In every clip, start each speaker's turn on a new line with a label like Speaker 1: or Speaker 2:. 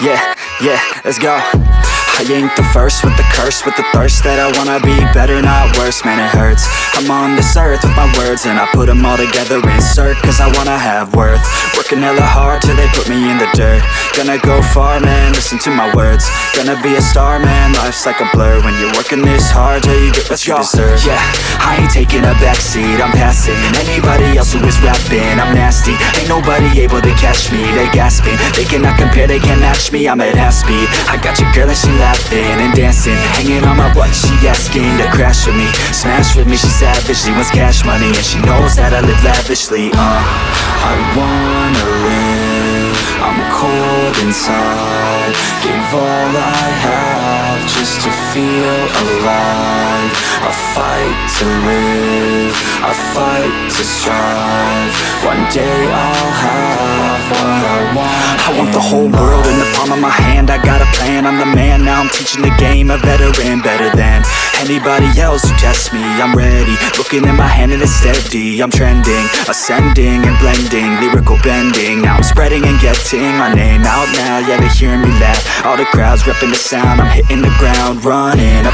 Speaker 1: Yeah, yeah, let's go. I ain't the first with the curse With the thirst that I wanna be better, not worse. Man, it hurts. I'm on this earth with my words And I put them all together, insert Cause I wanna have worth. Working hella hard till they put me in the dirt. Gonna go far, man, listen to my words. Gonna be a star, man, life's like a blur. When you're working this hard, till you get what you deserve. Yeah, I a backseat, I'm passing. Anybody else who is rapping, I'm nasty. Ain't nobody able to catch me, they gasping. They cannot compare, they can't match me, I'm at half speed. I got your girl and she laughing and dancing. Hanging on my butt, she asking to crash with me. Smash with me, she savage, she wants cash money And she knows that I live lavishly, uh I wanna live, I'm cold inside. Give all I have just to feel alive fight to live, I fight to strive. One day I'll have what I want. I want the whole world in the palm of my hand. I got a plan, I'm the man Now. I'm teaching the game, a veteran Better than anybody else who tests me. I'm ready, looking at my hand and it's steady. I'm trending, ascending and blending. Lyrical bending, now I'm spreading and getting My name out now, yeah they hearing me laugh. All the crowds repping the sound. I'm hitting the ground, running,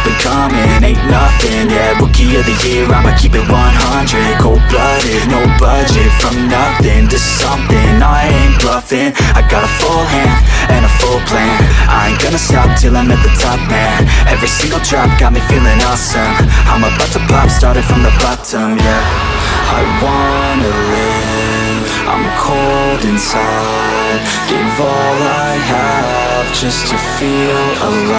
Speaker 1: rookie of the year I'ma keep it 100, cold-blooded No budget, from nothing to something. I ain't bluffing, I got a full hand and a full plan. I ain't gonna stop till I'm at the top, man. Every single drop got me feeling awesome. I'm about to pop, started from the bottom, yeah. I wanna live, I'm cold inside. Give all I have just to feel alive